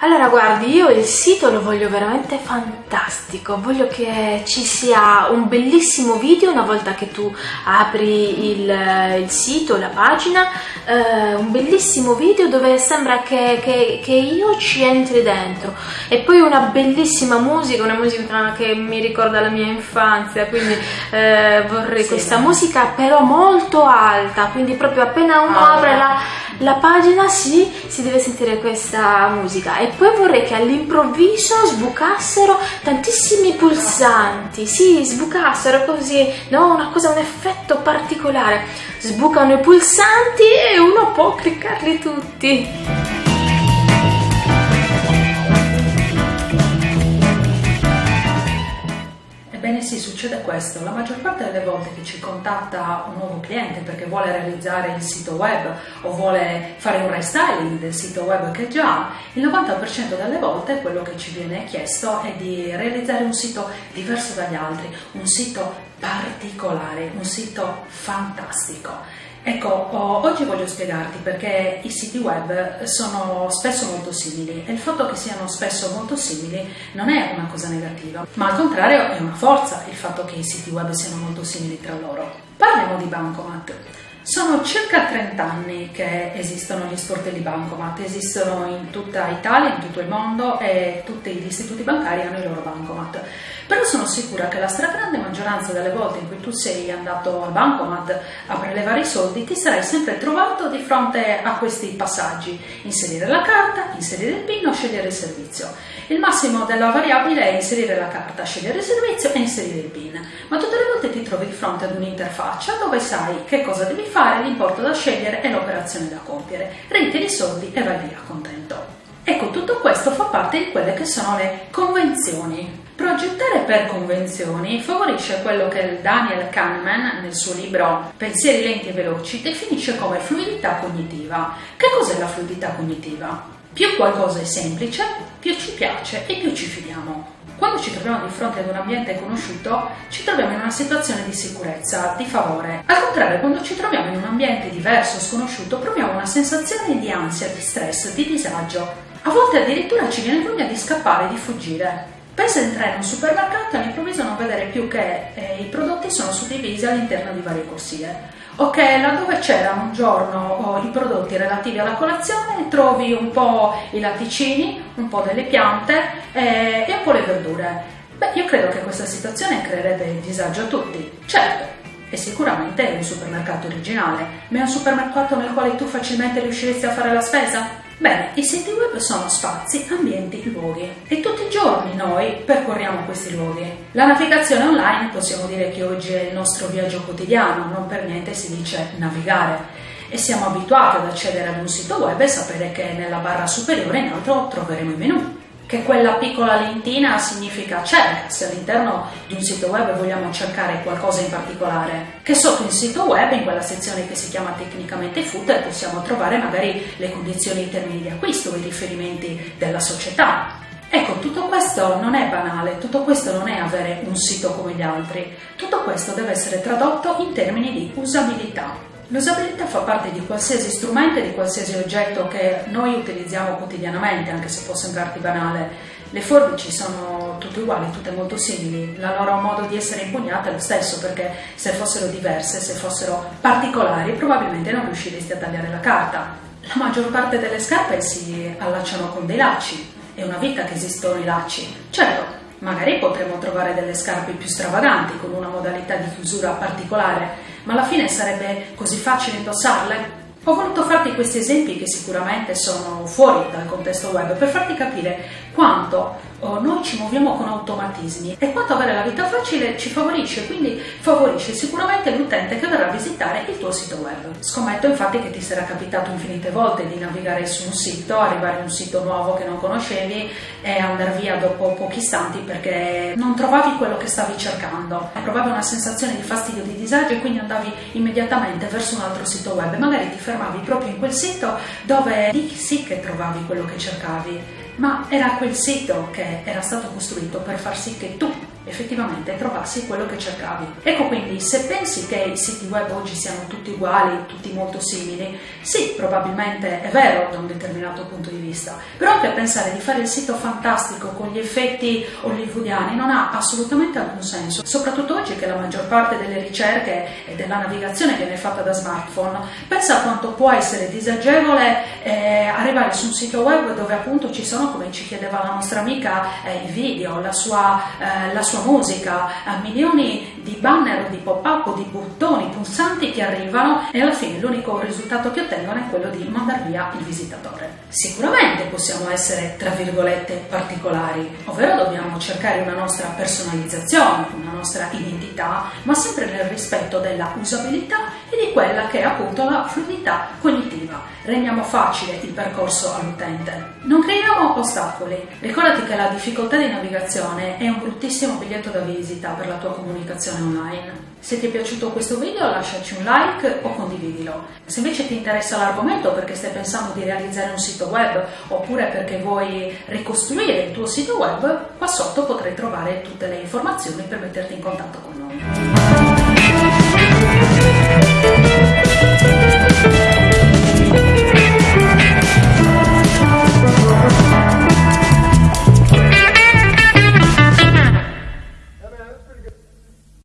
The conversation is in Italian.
Allora, guardi, io il sito lo voglio veramente fantastico. Voglio che ci sia un bellissimo video una volta che tu apri il, il sito, la pagina, eh, un bellissimo video dove sembra che, che, che, io ci entri dentro. E poi una bellissima musica, una musica che mi ricorda la mia infanzia, quindi eh, vorrei sì, questa no. musica però molto alta, quindi proprio appena uno ah, apre la, la pagina sì, si deve sentire questa musica. E poi vorrei che all'improvviso sbucassero tantissimi pulsanti, sì, sbucassero così, no, una cosa, un effetto particolare. Sbucano i pulsanti e uno può cliccarli tutti. Ebbene sì, succede questo. La maggior parte delle volte che ci contatta un nuovo cliente perché vuole realizzare il sito web o vuole fare un restyling del sito web che già ha, il 90% delle volte quello che ci viene chiesto è di realizzare un sito diverso dagli altri, un sito particolare, un sito fantastico. Ecco, oggi voglio spiegarti perché i siti web sono spesso molto simili e il fatto che siano spesso molto simili non è una cosa negativa, ma al contrario è una forza il fatto che i siti web siano molto simili tra loro. Parliamo di Bancomat. Sono circa 30 anni che esistono gli sportelli bancomat, esistono in tutta Italia, in tutto il mondo e tutti gli istituti bancari hanno i loro bancomat. Però sono sicura che la stragrande maggioranza delle volte in cui tu sei andato al bancomat a prelevare i soldi ti sarai sempre trovato di fronte a questi passaggi, inserire la carta, inserire il PIN o scegliere il servizio. Il massimo della variabile è inserire la carta, scegliere il servizio e inserire il PIN, ma tutte le volte ti trovi di fronte ad un'interfaccia dove sai che cosa devi fare, l'importo da scegliere e l'operazione da compiere. Ritiri i soldi e vai via contento. Ecco, tutto questo fa parte di quelle che sono le convenzioni. Progettare per convenzioni favorisce quello che Daniel Kahneman, nel suo libro Pensieri lenti e veloci, definisce come fluidità cognitiva. Che cos'è la fluidità cognitiva? Più qualcosa è semplice, più ci piace e più ci fidiamo. Quando ci troviamo di fronte ad un ambiente conosciuto, ci troviamo in una situazione di sicurezza, di favore. Al contrario, quando ci troviamo in un ambiente diverso, sconosciuto, proviamo una sensazione di ansia, di stress, di disagio. A volte addirittura ci viene voglia di scappare, di fuggire. Pensa entrare in un supermercato e all'improvviso non vedere più che eh, i prodotti sono suddivisi all'interno di varie corsie Ok, laddove c'erano un giorno i prodotti relativi alla colazione, trovi un po' i latticini, un po' delle piante eh, e un po' le verdure. Beh, io credo che questa situazione creerebbe disagio a tutti. Certo, è sicuramente un supermercato originale, ma è un supermercato nel quale tu facilmente riusciresti a fare la spesa? Bene, i siti web sono spazi, ambienti, luoghi. E tutti i giorni noi percorriamo questi luoghi. La navigazione online possiamo dire che oggi è il nostro viaggio quotidiano, non per niente si dice navigare. E siamo abituati ad accedere ad un sito web e sapere che nella barra superiore in alto troveremo i menu che quella piccola lentina significa cerca, se all'interno di un sito web vogliamo cercare qualcosa in particolare, che sotto il sito web, in quella sezione che si chiama tecnicamente footer, possiamo trovare magari le condizioni in termini di acquisto, i riferimenti della società. Ecco, tutto questo non è banale, tutto questo non è avere un sito come gli altri, tutto questo deve essere tradotto in termini di usabilità. L'usabilità fa parte di qualsiasi strumento e di qualsiasi oggetto che noi utilizziamo quotidianamente, anche se può sembrarti banale. Le forbici sono tutte uguali, tutte molto simili, la loro modo di essere impugnata è lo stesso, perché se fossero diverse, se fossero particolari, probabilmente non riusciresti a tagliare la carta. La maggior parte delle scarpe si allacciano con dei lacci, è una vita che esistono i lacci. Certo, Magari potremmo trovare delle scarpe più stravaganti, con una modalità di chiusura particolare, ma alla fine sarebbe così facile indossarle? Ho voluto farti questi esempi che sicuramente sono fuori dal contesto web per farti capire quanto oh, noi ci muoviamo con automatismi e quanto avere la vita facile ci favorisce, quindi favorisce sicuramente l'utente che verrà a visitare il tuo sito web. Scommetto infatti che ti sarà capitato infinite volte di navigare su un sito, arrivare in un sito nuovo che non conoscevi e andare via dopo pochi istanti perché non trovavi quello che stavi cercando. Provavi una sensazione di fastidio, di disagio e quindi andavi immediatamente verso un altro sito web. Magari ti fermavi proprio in quel sito dove lì sì che trovavi quello che cercavi ma era quel sito che era stato costruito per far sì che tu effettivamente trovassi quello che cercavi. Ecco quindi, se pensi che i siti web oggi siano tutti uguali, tutti molto simili, sì, probabilmente è vero da un determinato punto di vista, però anche pensare di fare il sito fantastico con gli effetti hollywoodiani non ha assolutamente alcun senso, soprattutto oggi che la maggior parte delle ricerche e della navigazione viene fatta da smartphone. Pensa quanto può essere disagevole eh, arrivare su un sito web dove appunto ci sono, come ci chiedeva la nostra amica, eh, i video, la sua, eh, la sua musica, eh, milioni di banner, di pop-up, di bottoni, pulsanti che arrivano e alla fine l'unico risultato che ottengono è quello di mandare via il visitatore. Sicuramente possiamo essere, tra virgolette, particolari, ovvero dobbiamo cercare una nostra personalizzazione, una nostra identità, ma sempre nel rispetto della usabilità e di quella che è appunto la fluidità cognitiva. Rendiamo facile il percorso all'utente. Non creiamo ostacoli. Ricordati che la difficoltà di navigazione è un bruttissimo biglietto da visita per la tua comunicazione online. Se ti è piaciuto questo video lasciaci un like o condividilo. Se invece ti interessa l'argomento perché stai pensando di realizzare un sito web oppure perché vuoi ricostruire il tuo sito web, qua sotto potrai trovare tutte le informazioni per metterti in contatto con noi.